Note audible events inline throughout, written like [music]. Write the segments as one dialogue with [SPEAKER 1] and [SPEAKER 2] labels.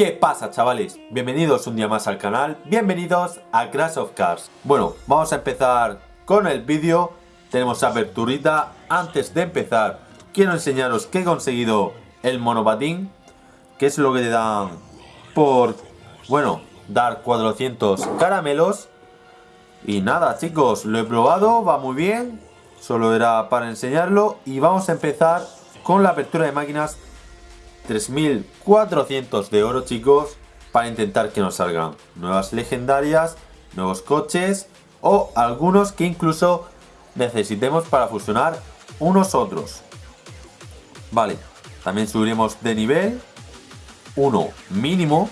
[SPEAKER 1] ¿Qué pasa chavales? Bienvenidos un día más al canal, bienvenidos a Crash of Cars Bueno, vamos a empezar con el vídeo. Tenemos aperturita Antes de empezar, quiero enseñaros que he conseguido el monopatín Que es lo que te dan por, bueno, dar 400 caramelos. Y nada chicos, lo he probado, va muy bien. Solo era para enseñarlo. Y vamos a empezar con la apertura de máquinas 3400 de oro, chicos, para intentar que nos salgan nuevas legendarias, nuevos coches o algunos que incluso necesitemos para fusionar unos otros. Vale, también subiremos de nivel 1 mínimo,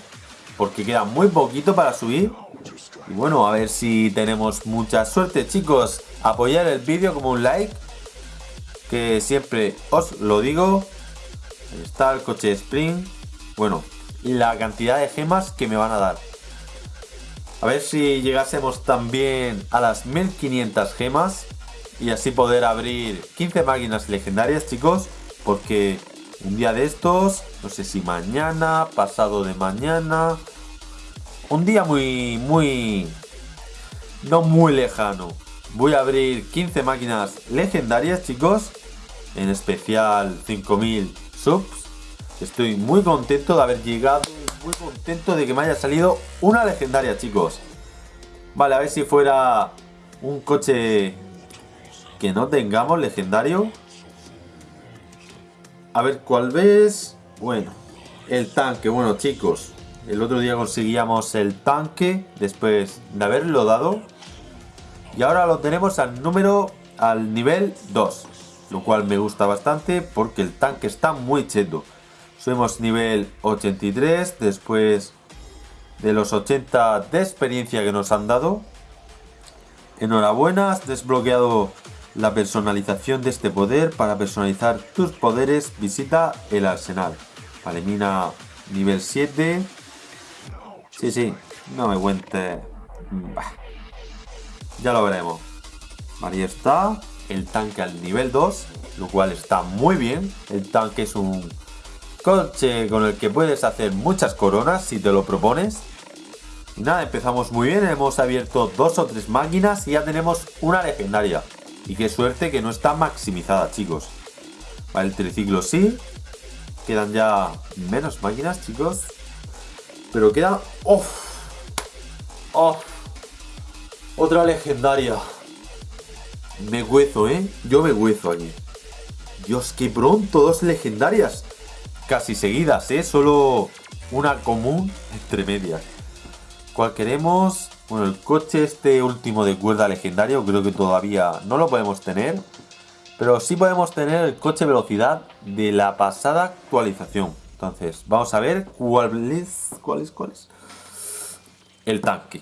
[SPEAKER 1] porque queda muy poquito para subir. Y bueno, a ver si tenemos mucha suerte, chicos. Apoyar el vídeo como un like, que siempre os lo digo está el coche Spring. Bueno, la cantidad de gemas que me van a dar. A ver si llegásemos también a las 1500 gemas. Y así poder abrir 15 máquinas legendarias, chicos. Porque un día de estos, no sé si mañana, pasado de mañana. Un día muy, muy... No muy lejano. Voy a abrir 15 máquinas legendarias, chicos. En especial 5000 subs. Estoy muy contento de haber llegado, muy contento de que me haya salido una legendaria, chicos. Vale, a ver si fuera un coche que no tengamos legendario. A ver cuál ves. Bueno, el tanque. Bueno, chicos, el otro día conseguíamos el tanque después de haberlo dado. Y ahora lo tenemos al número, al nivel 2 lo cual me gusta bastante porque el tanque está muy cheto. Subimos nivel 83 después de los 80 de experiencia que nos han dado. Enhorabuena, has desbloqueado la personalización de este poder. Para personalizar tus poderes visita el arsenal. Vale, mina nivel 7. Sí, sí, no me cuente. Ya lo veremos. Ahí está el tanque al nivel 2, lo cual está muy bien. El tanque es un coche con el que puedes hacer muchas coronas si te lo propones. Nada, empezamos muy bien, hemos abierto dos o tres máquinas y ya tenemos una legendaria. Y qué suerte que no está maximizada, chicos. El triciclo sí. Quedan ya menos máquinas, chicos. Pero queda... ¡Oh! ¡Oh! Otra legendaria. Me huezo, ¿eh? Yo me huezo aquí. Dios, qué pronto, dos legendarias. Casi seguidas, ¿eh? Solo una común entre medias. ¿Cuál queremos? Bueno, el coche este último de cuerda legendario creo que todavía no lo podemos tener. Pero sí podemos tener el coche velocidad de la pasada actualización. Entonces, vamos a ver cuál es, cuál es, cuál es. El tanque.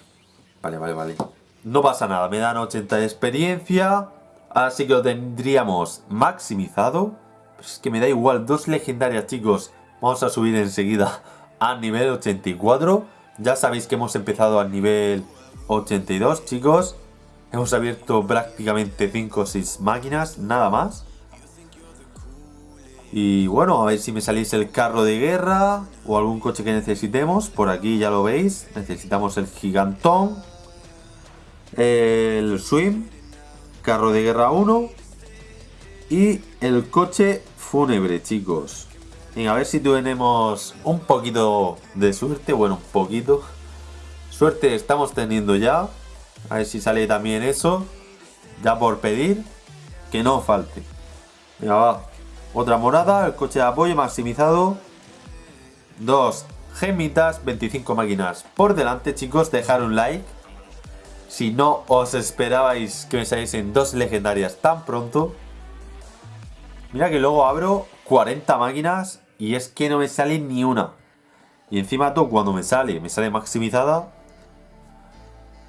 [SPEAKER 1] Vale, vale, vale. No pasa nada, me dan 80 de experiencia. Así que lo tendríamos maximizado. es que me da igual, dos legendarias chicos. Vamos a subir enseguida a nivel 84. Ya sabéis que hemos empezado al nivel 82 chicos. Hemos abierto prácticamente 5 o 6 máquinas, nada más. Y bueno, a ver si me salís el carro de guerra o algún coche que necesitemos. Por aquí ya lo veis, necesitamos el gigantón el Swim, carro de guerra 1 y el coche fúnebre, chicos. a ver si tenemos un poquito de suerte, bueno, un poquito. Suerte estamos teniendo ya. A ver si sale también eso. Ya por pedir, que no falte. Venga. Otra morada, el coche de apoyo maximizado. Dos gemitas, 25 máquinas por delante, chicos. Dejar un like si no os esperabais que me saliesen dos legendarias tan pronto. Mira que luego abro 40 máquinas y es que no me sale ni una. Y encima todo cuando me sale, me sale maximizada.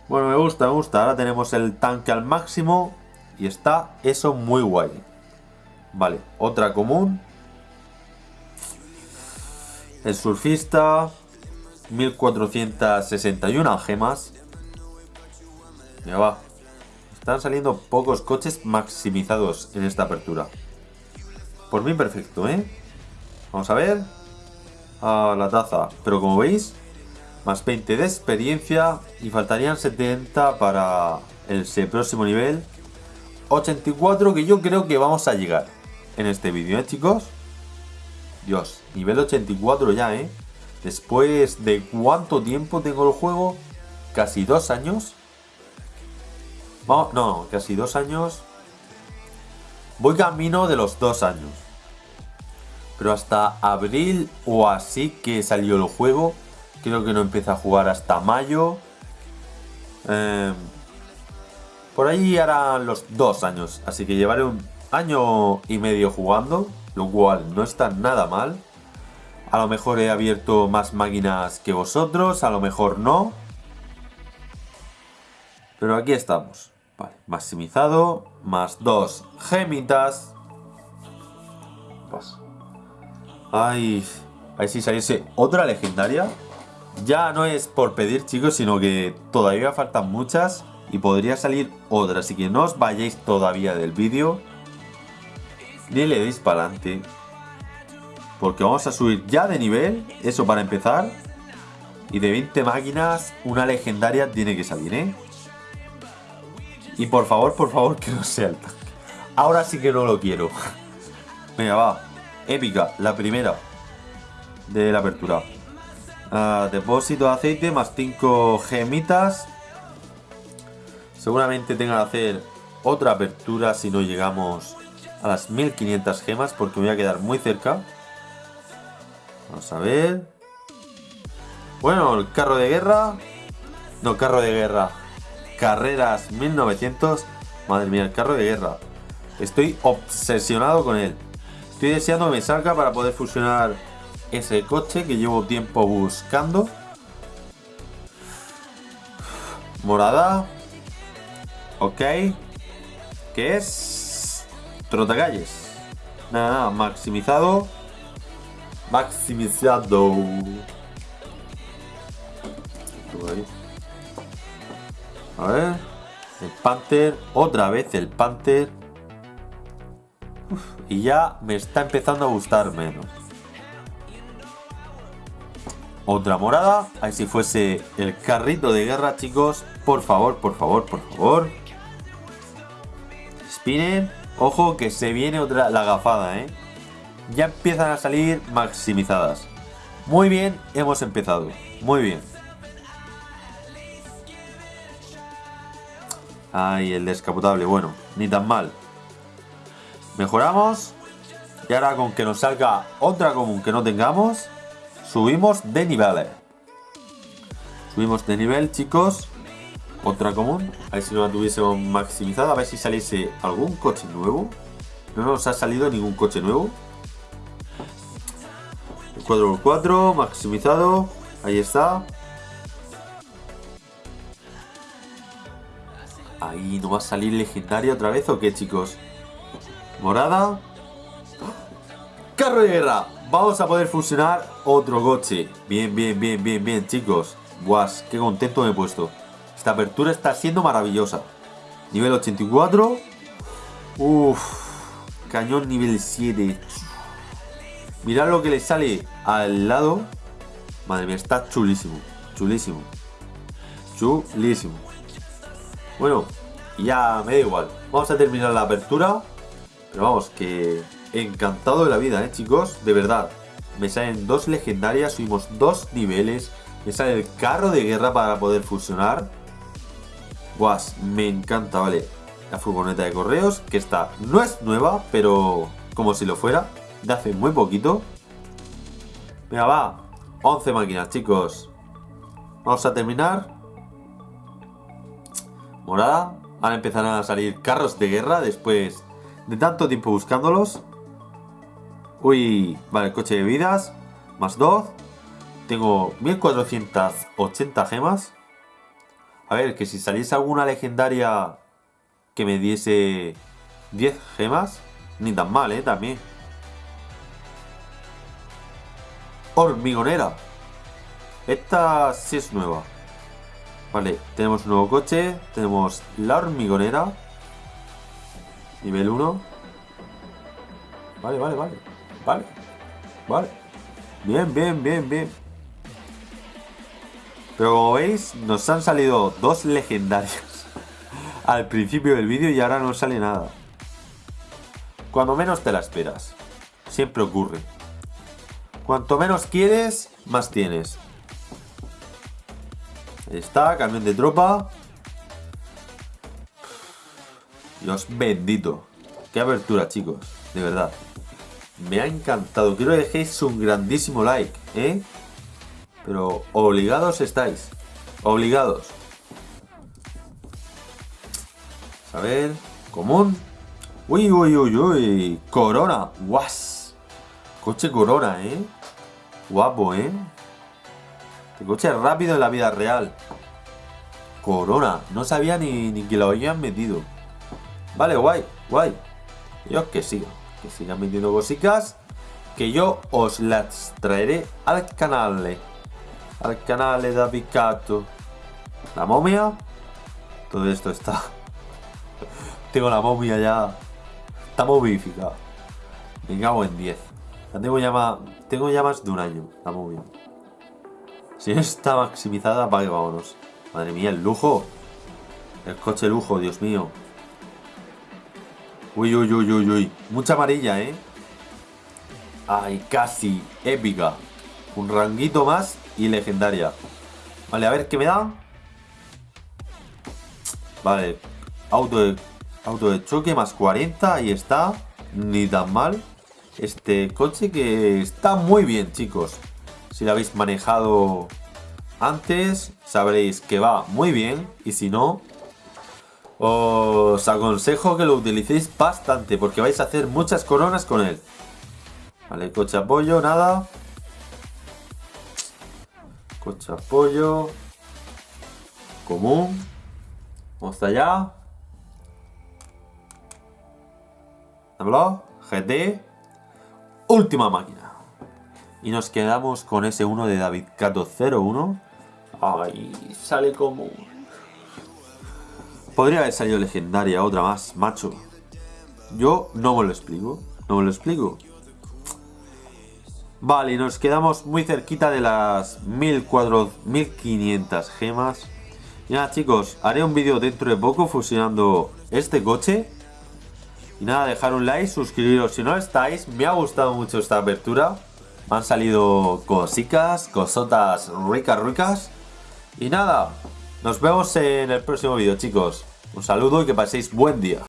[SPEAKER 1] Bueno, me gusta, me gusta. Ahora tenemos el tanque al máximo y está eso muy guay. Vale, otra común. El surfista. 1461 gemas. Ya va. Están saliendo pocos coches maximizados en esta apertura. Por mí perfecto, ¿eh? Vamos a ver. a la taza. Pero como veis, más 20 de experiencia y faltarían 70 para el próximo nivel. 84 que yo creo que vamos a llegar en este vídeo, ¿eh, chicos? Dios, nivel 84 ya, ¿eh? Después de cuánto tiempo tengo el juego, casi dos años. No, casi dos años. Voy camino de los dos años. Pero hasta abril o así que salió el juego. Creo que no empieza a jugar hasta mayo. Em, por ahí harán los dos años. Así que llevaré un año y medio jugando. Lo cual no está nada mal. A lo mejor he abierto más máquinas que vosotros. A lo mejor no. Pero aquí estamos. Vale, maximizado. Más dos gemitas. Pues. Ay, a ver si saliese otra legendaria. Ya no es por pedir, chicos, sino que todavía faltan muchas y podría salir otra. Así que no os vayáis todavía del vídeo. Ni le deis para adelante. Porque vamos a subir ya de nivel. Eso para empezar. Y de 20 máquinas, una legendaria tiene que salir, ¿eh? Y por favor, por favor, que no sea el tanque. Ahora sí que no lo quiero. Venga, va. Épica, la primera de la apertura. Ah, depósito de aceite más 5 gemitas. Seguramente tenga que hacer otra apertura si no llegamos a las 1500 gemas porque voy a quedar muy cerca. Vamos a ver. Bueno, el carro de guerra. No, carro de guerra. Carreras 1900. Madre mía, el carro de guerra. Estoy obsesionado con él. Estoy deseando que me salga para poder fusionar ese coche que llevo tiempo buscando. Morada. Ok. ¿Qué es? Trotacalles. Nada, nada, maximizado. Maximizado. A ver. El Panther. Otra vez el Panther. y ya me está empezando a gustar menos. Otra morada. Ahí si fuese el carrito de guerra, chicos. Por favor, por favor, por favor. Spinner. Ojo que se viene otra la gafada, ¿eh? Ya empiezan a salir maximizadas. Muy bien, hemos empezado. Muy bien. Ay, el descapotable. Bueno, ni tan mal. Mejoramos. Y ahora con que nos salga otra común que no tengamos, subimos de nivel. Subimos de nivel, chicos. Otra común. A ver si no la tuviésemos maximizada. A ver si saliese algún coche nuevo. No nos ha salido ningún coche nuevo. El 4x4, maximizado. Ahí está. Ahí, ¿no va a salir legendaria otra vez o qué, chicos? Morada. Carro de guerra. Vamos a poder fusionar otro coche. Bien, bien, bien, bien, bien, chicos. Guas, qué contento me he puesto. Esta apertura está siendo maravillosa. Nivel 84. Uff. Cañón nivel 7. Mirad lo que le sale al lado. Madre mía, está chulísimo. Chulísimo. Chulísimo. Bueno, ya me da igual. Vamos a terminar la apertura. Pero vamos, que encantado de la vida, ¿eh, chicos? De verdad. Me salen dos legendarias, subimos dos niveles. Me sale el carro de guerra para poder fusionar. Guas, me encanta, vale. La furgoneta de correos, que esta no es nueva, pero como si lo fuera. De hace muy poquito. Venga, va. 11 máquinas, chicos. Vamos a terminar. Morada. Ahora empezarán a salir carros de guerra después de tanto tiempo buscándolos. Uy, vale, coche de vidas. Más 2. Tengo 1480 gemas. A ver, que si saliese alguna legendaria que me diese 10 gemas, ni tan mal, ¿eh? También. Hormigonera. Esta sí es nueva. Vale, tenemos un nuevo coche. Tenemos la hormigonera. Nivel 1. Vale, vale, vale. Vale. Vale. Bien, bien, bien, bien. Pero como veis, nos han salido dos legendarios [laughs] al principio del vídeo y ahora no sale nada. Cuando menos te la esperas. Siempre ocurre. Cuanto menos quieres, más tienes. Está, camión de tropa. Dios bendito. Qué abertura, chicos. De verdad. Me ha encantado. Quiero que dejéis un grandísimo like, ¿eh? Pero obligados estáis. Obligados. A ver. Común. Uy, uy, uy, uy. Corona. Guas. Coche Corona, ¿eh? Guapo, ¿eh? Este coche rápido en la vida real. Corona. No sabía ni, ni que lo habían metido. Vale, guay, guay. Yo que siga. Que sigan metiendo cositas. Que yo os las traeré al canal al canal de David Cato. La momia. Todo esto está. [laughs] tengo la momia ya. Está momificada. Me cago en 10. La tengo ya más. Tengo ya más de un año. La momia. Si está maximizada, vaya, vámonos. Madre mía, el lujo. El coche lujo, Dios mío. Uy, uy, uy, uy, uy. Mucha amarilla, ¿eh? Ay, casi. Épica. Un ranguito más y legendaria. Vale, a ver qué me da. Vale, auto auto de choque más 40, ahí está. Ni tan mal. Este coche que está muy bien, chicos. Si lo habéis manejado antes, sabréis que va muy bien. Y si no, os aconsejo que lo utilicéis bastante, porque vais a hacer muchas coronas con él. Vale, coche apoyo, nada. Coche apoyo. Común. Vamos allá. ¿Habló? GT. Última máquina. Y nos quedamos con ese 1 de David Cato 01. Ay, sale común. Podría haber salido legendaria, otra más, macho. Yo no me lo explico. No me lo explico. Vale, nos quedamos muy cerquita de las 1500 gemas. Y nada chicos, haré un vídeo dentro de poco fusionando este coche. Y nada, dejar un like, suscribiros si no estáis. Me ha gustado mucho esta apertura. Han salido cositas, cosotas ricas, ricas. Y nada, nos vemos en el próximo vídeo chicos. Un saludo y que paséis buen día.